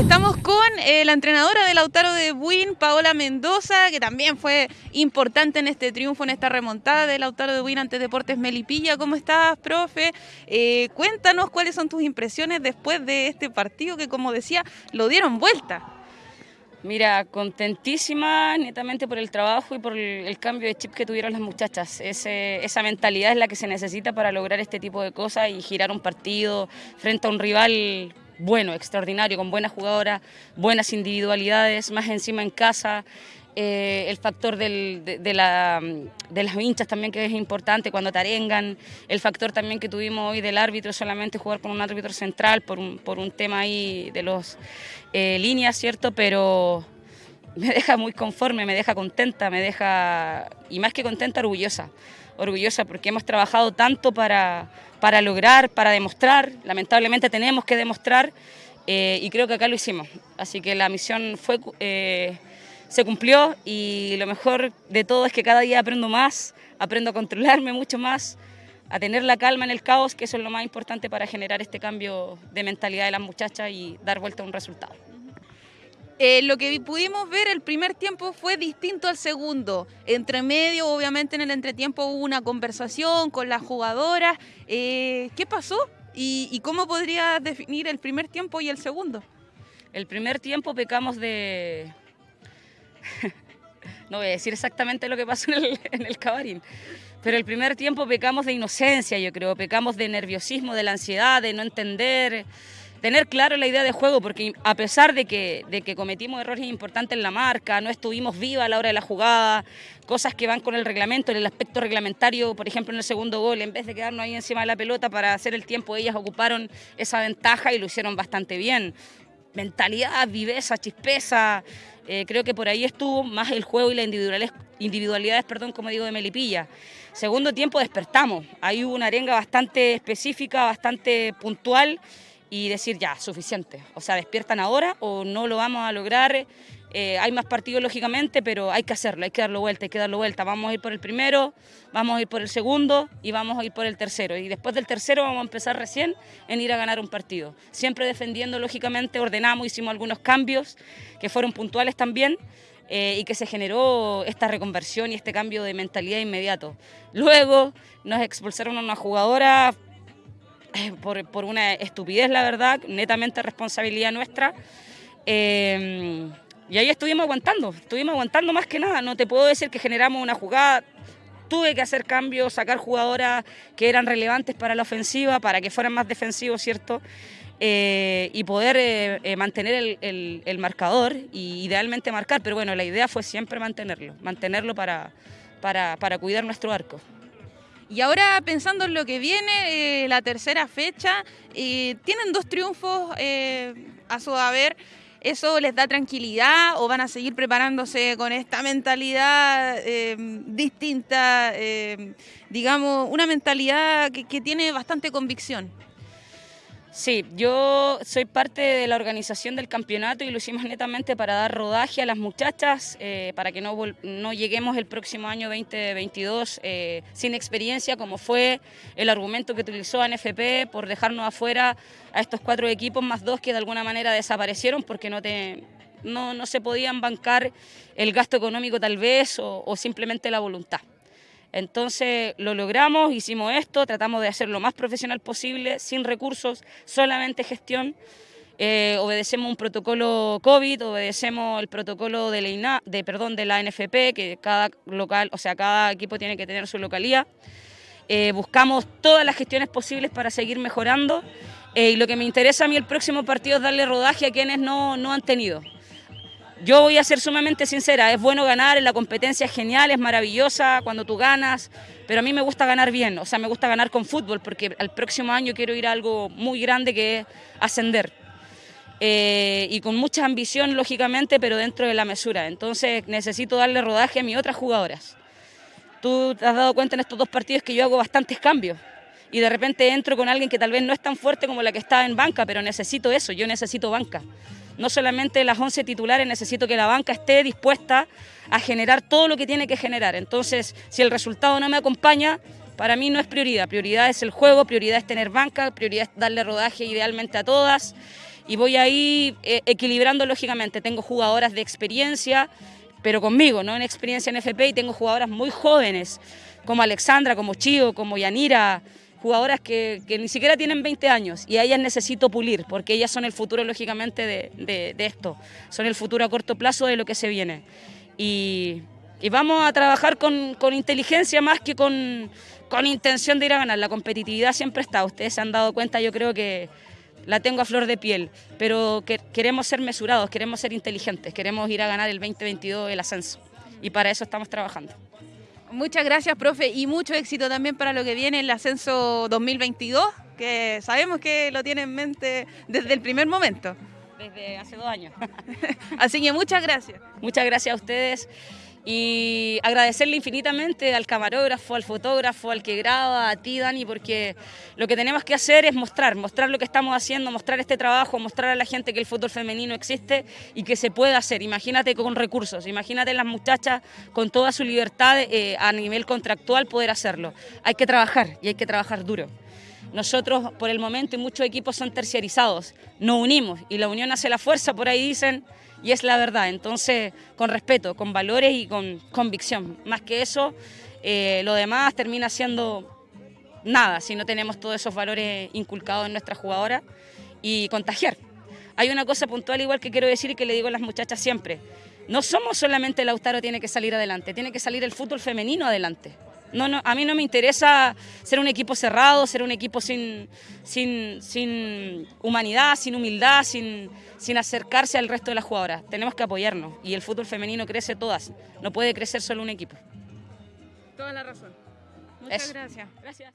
Estamos con eh, la entrenadora del Lautaro de Buin, Paola Mendoza, que también fue importante en este triunfo, en esta remontada del Lautaro de Buin ante Deportes Melipilla. ¿Cómo estás, profe? Eh, cuéntanos cuáles son tus impresiones después de este partido que, como decía, lo dieron vuelta. Mira, contentísima netamente por el trabajo y por el, cambio de chip que tuvieron las muchachas. esa mentalidad es la que se necesita para lograr este tipo de cosas y girar un partido frente a un rival bueno, extraordinario, con buenas jugadoras, buenas individualidades, más encima en casa. Eh, el factor de, la, de, las hinchas también que es importante cuando tarengan, el factor también que tuvimos hoy del árbitro, solamente jugar con un árbitro central por un, por un tema ahí de los eh, líneas, ¿cierto? Pero me deja muy conforme, me deja contenta, me deja, y más que contenta, orgullosa orgullosa porque hemos trabajado tanto para, para lograr, para demostrar, lamentablemente tenemos que demostrar eh, y creo que acá lo hicimos. Así que la misión fue, eh, se cumplió y lo mejor de todo es que cada día aprendo más, aprendo a controlarme mucho más, a tener la calma en el caos, que eso es lo más importante para generar este cambio de mentalidad de las muchachas y dar vuelta a un resultado. Eh, lo que pudimos ver el primer tiempo fue distinto al segundo. Entre medio, obviamente en el entretiempo hubo una conversación con las jugadoras. Eh, ¿Qué pasó? ¿Y, cómo podría definir el primer tiempo y el segundo? El primer tiempo pecamos de... no voy a decir exactamente lo que pasó en el, en el cabarín, pero el primer tiempo pecamos de inocencia, yo creo, pecamos de nerviosismo, de la ansiedad, de no entender tener claro la idea de juego, porque a pesar de que, de que cometimos errores importantes en la marca, no estuvimos vivos a la hora de la jugada, cosas que van con el reglamento, en el aspecto reglamentario, por ejemplo en el segundo gol, en vez de quedarnos ahí encima de la pelota para hacer el tiempo, ellas ocuparon esa ventaja y lo hicieron bastante bien. Mentalidad, viveza, chispeza, eh, creo que por ahí estuvo más el juego y las individualidades, individualidades perdón, como digo, de Melipilla. Segundo tiempo despertamos, ahí hubo una arenga bastante específica, bastante puntual, y decir ya, suficiente. O sea, despiertan ahora o no lo vamos a lograr. Eh, hay más partidos, lógicamente, pero hay que hacerlo, hay que darlo vuelta, hay que darlo vuelta. Vamos a ir por el primero, vamos a ir por el segundo y vamos a ir por el tercero. Y después del tercero vamos a empezar recién en ir a ganar un partido. Siempre defendiendo, lógicamente, ordenamos, hicimos algunos cambios que fueron puntuales también. Eh, y que se generó esta reconversión y este cambio de mentalidad inmediato. Luego nos expulsaron a una jugadora por, una estupidez, la verdad, netamente responsabilidad nuestra. Eh, y ahí estuvimos aguantando, estuvimos aguantando más que nada. No te puedo decir que generamos una jugada, tuve que hacer cambios, sacar jugadoras que eran relevantes para la ofensiva, para que fueran más defensivos, ¿cierto? Eh, y poder eh, mantener el, marcador y idealmente marcar, pero bueno, la idea fue siempre mantenerlo, mantenerlo para, para, para cuidar nuestro arco. Y ahora pensando en lo que viene, eh, la tercera fecha, eh, tienen dos triunfos eh, a su haber. ¿Eso les da tranquilidad o van a seguir preparándose con esta mentalidad distinta, digamos, una mentalidad que tiene bastante convicción? Sí, yo soy parte de la organización del campeonato y lo hicimos netamente para dar rodaje a las muchachas, eh, para que no, no, lleguemos el próximo año 2022 eh, sin experiencia, como fue el argumento que utilizó ANFP por dejarnos afuera a estos cuatro equipos más dos que de alguna manera desaparecieron porque no, te, no, no se podían bancar el gasto económico tal vez o simplemente la voluntad. Entonces lo logramos, hicimos esto, tratamos de hacer lo más profesional posible, sin recursos, solamente gestión. Eh, obedecemos un protocolo COVID, obedecemos el protocolo de la, de, perdón, de la NFP, que cada local, o sea, cada equipo tiene que tener su localía. Eh, buscamos todas las gestiones posibles para seguir mejorando. Eh, y lo que me interesa a mí el próximo partido es darle rodaje a quienes no, no han tenido. Yo voy a ser sumamente sincera, es bueno ganar, en la competencia es genial, es maravillosa cuando tú ganas, pero a mí me gusta ganar bien, o sea, me gusta ganar con fútbol, porque al próximo año quiero ir a algo muy grande que es ascender. Eh, y con mucha ambición, lógicamente, pero dentro de la mesura. Entonces necesito darle rodaje a mis otras jugadoras. Tú te has dado cuenta en estos dos partidos que yo hago bastantes cambios y de repente entro con alguien que tal vez no es tan fuerte como la que está en banca, pero necesito eso, yo necesito banca no solamente las 11 titulares, necesito que la banca esté dispuesta a generar todo lo que tiene que generar. Entonces, si el resultado no me acompaña, para mí no es prioridad. Prioridad es el juego, prioridad es tener banca, prioridad es darle rodaje idealmente a todas. y voy ahí eh, equilibrando lógicamente. Tengo jugadoras de experiencia, pero conmigo, ¿no? En experiencia en FP y tengo jugadoras muy jóvenes, como Alexandra, como Chío, como Yanira, jugadoras que, ni siquiera tienen 20 años y a ellas necesito pulir porque ellas son el futuro lógicamente de, esto, son el futuro a corto plazo de lo que se viene. Y, vamos a trabajar con, inteligencia más que con, con intención de ir a ganar. La competitividad siempre está, ustedes se han dado cuenta, yo creo que la tengo a flor de piel, pero que, queremos ser mesurados, queremos ser inteligentes, queremos ir a ganar el 2022 el ascenso y para eso estamos trabajando. Muchas gracias, profe, y mucho éxito también para lo que viene el ascenso 2022, que sabemos que lo tiene en mente desde el primer momento. Desde hace dos años. Así que muchas gracias. Muchas gracias a ustedes y agradecerle infinitamente al camarógrafo, al fotógrafo, al que graba, a ti Dani, porque lo que tenemos que hacer es mostrar, mostrar lo que estamos haciendo, mostrar este trabajo, mostrar a la gente que el fútbol femenino existe y que se puede hacer. Imagínate con recursos, imagínate las muchachas con toda su libertad eh, a nivel contractual poder hacerlo. Hay que trabajar y hay que trabajar duro. Nosotros, por el momento, y muchos equipos son terciarizados, nos unimos y la unión hace la fuerza, por ahí dicen, y es la verdad. Entonces, con respeto, con valores y con convicción. Más que eso, eh, lo demás termina siendo nada si no tenemos todos esos valores inculcados en nuestra jugadora y contagiar. Hay una cosa puntual igual que quiero decir y que le digo a las muchachas siempre. No somos solamente el Lautaro tiene que salir adelante, tiene que salir el fútbol femenino adelante. No, no, a mí no me interesa ser un equipo cerrado, ser un equipo sin, sin, humanidad, sin humildad, sin, sin acercarse al resto de las jugadoras. Tenemos que apoyarnos y el fútbol femenino crece todas, no puede crecer solo un equipo. Toda la razón. Muchas gracias. Gracias.